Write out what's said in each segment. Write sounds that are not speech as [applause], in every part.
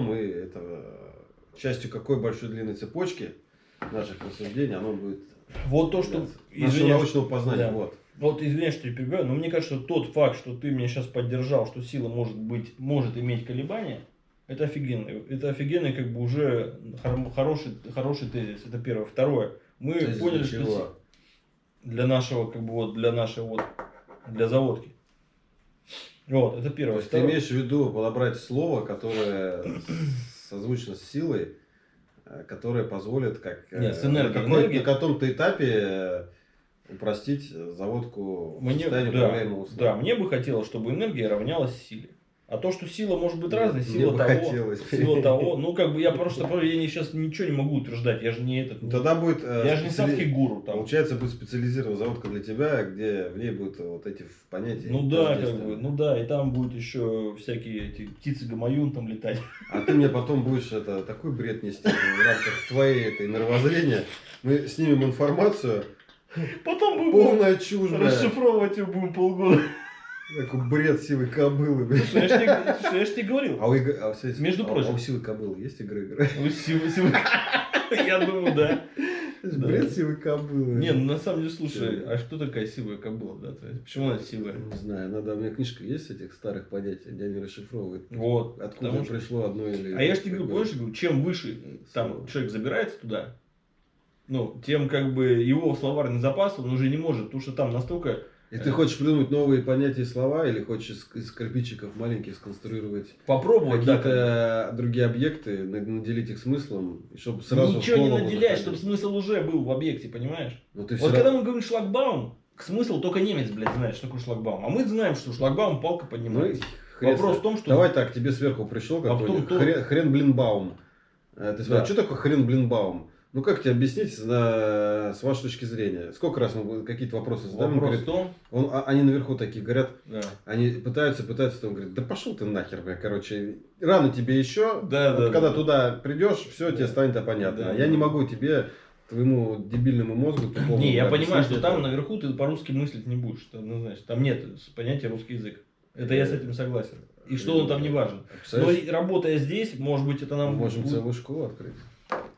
мы это частью какой большой длинной цепочки наших рассуждений оно будет Вот то, что... извиняюсь, научного познания. да. Вот. Вот извиняюсь, что я перебиваю, но мне кажется, тот факт, что ты меня сейчас поддержал, что сила может быть, может иметь колебания, это офигенно. Это офигенный, как бы уже хор- хороший, хороший тезис. Это первое. Второе. Мы Тезис поняли, для что для нашего, как бы вот, для нашей вот, для заводки. Вот, это То первое. есть ты имеешь в виду подобрать слово, которое созвучно с силой, э, которое позволит как э, Нет, с энергией. на, какой- на каком-то этапе э, упростить заводку в Мне, состояние да, управляемого да, условия. мне бы хотелось, чтобы энергия равнялась силе. А то, что сила может быть разной, сила того, хотелось. сила того. [laughs] Ну, как бы я просто, я не, сейчас ничего не могу утверждать, я же не этот, Ну, Тогда будет э, я же не садский гуру там. Получается, будет специализированная заводка для тебя, где в ней будут вот эти понятия. Ну да, как бы, ну да, и там будут еще всякие эти птицы гамаюн там летать. [laughs] А ты мне потом будешь это такой бред нести в рамках твоей этой мировоззрения. Мы снимем информацию, Потом будем полная чушь, расшифровывать ее будем полгода. Такой бред силы кобылы, бля. Слушай, я ж тебе, слушай, я ж тебе говорил. А у, Иг- а у Сети- Между а- прочим. а у силы кобылы есть игры игры? Ну, сила- сила- Я думаю, да. Да. Бред силы кобылы. Не, ну на самом деле, слушай, а что такая силовая кобыла, да? То есть, Почему она силовая? Не знаю, надо, у меня книжка есть этих старых понятий, где они расшифровывают. Вот. Откуда потому пришло одно или... А я же тебе говорю, помнишь, я говорю, чем выше там человек забирается туда, ну, тем как бы его словарный запас, он уже не может, потому что там настолько... И ты хочешь придумать новые понятия и слова, или хочешь из, из кирпичиков маленьких сконструировать Попробовать, какие-то другие объекты, на- наделить их смыслом, и чтобы сразу Ничего не наделять, чтобы смысл уже был в объекте, понимаешь? Но ты Вот когда мы говорим шлагбаум, смысл только немец, блядь, знает, что такое шлагбаум. А мы знаем, что шлагбаум палка Ну, поднимается. хрен Вопрос в том, что... Давай так, тебе сверху пришел А какой-нибудь потом то- хрен, хрен блин баум. Э, Ты спрашиваешь, Да. что такое хрен блин баум? Ну как тебе объяснить на- с вашей точки зрения? Сколько раз мы какие-то вопросы задаем? он Вопрос в говорит, том... он- а- они наверху такие говорят, Да. они пытаются, пытаются, он говорит, да пошел ты нахер, бля, короче, рано тебе еще, Да, Вот да, когда да. туда придешь, все Да. тебе станет понятно. Да, я да. не могу тебе, твоему дебильному мозгу, тупому, Не, я понимаю, что там наверху ты по-русски мыслить не будешь. Это однозначно. Там нет понятия русский язык. Это я с этим согласен. И что он там не важен. Но работая здесь, может быть, это мы нам можем будет целую школу открыть.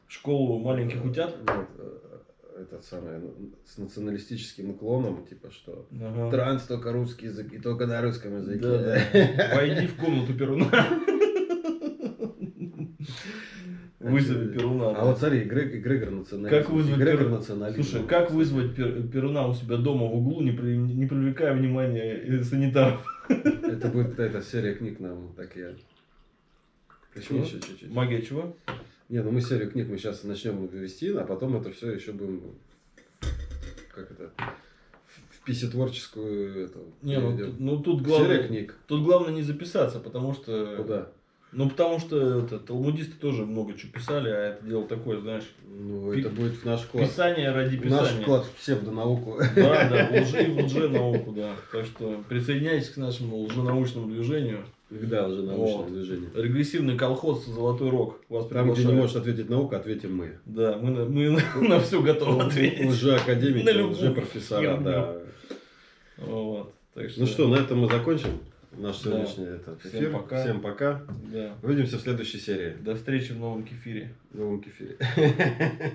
Школу маленьких утят. Вот, э, этот самый, ну, с националистическим уклоном, типа что Ага. транс только русский язык и только на русском языке. Да, да. [laughs] Войди в комнату Перуна. Вызови Перуна. А вот смотри, Грег, Грегор националист. Как вызвать Грегор националист. Слушай, как вызвать Пер- Перуна у себя дома в углу, не, при- не привлекая внимания э, санитаров? Это будет эта серия книг нам так я. Почему Что? еще чуть-чуть? Магия чего? Не, ну мы серию книг мы сейчас начнем вести, а потом это все еще будем как это в писетворческую эту Не, ну, тут- ну тут Серия главное, книг. тут главное не записаться, потому что... Куда? Ну, потому что это, талмудисты тоже много чего писали, а это дело такое, знаешь, Ну, Пи- это будет в наш вклад. писание ради В наш писания. вклад в псевдонауку. Да, да, в лжи, в лженауку, да. Так что присоединяйтесь к нашему лженаучному движению. Когда уже научное Вот. движение. Регрессивный колхоз «Золотой рог» вас Там, где не может ответить наука, ответим мы. Да, мы, на, мы на, [laughs] на все готовы ответить. Уже академики, На любую уже профессора, да. Вот. Так что, Ну что, на этом мы закончим наш Да. сегодняшний этот Всем эфир. пока. Всем пока. Да. Увидимся в следующей серии. До встречи в новом кефире. В новом кефире. [laughs]